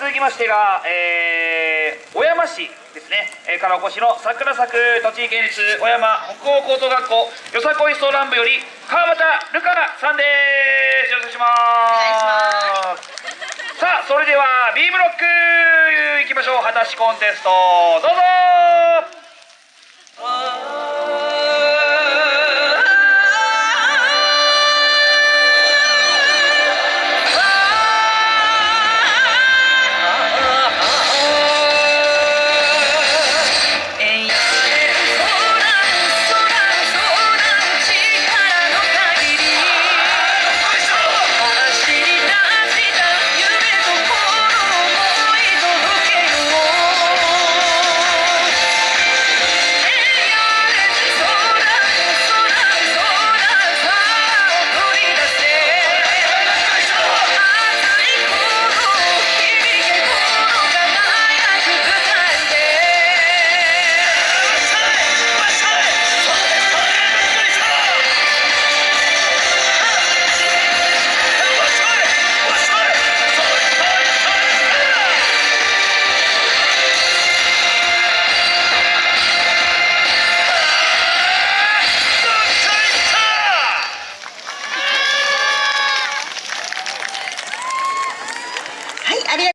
続きましてが、えー、小山市ですね、えー、からお越しの桜咲く栃木県立小山北欧高等学校よさこいソーラン部より川端ルカナさんです。よろしくお願いします。さあそれでは B ブロックいきましょう。果たしコンテストどうぞ。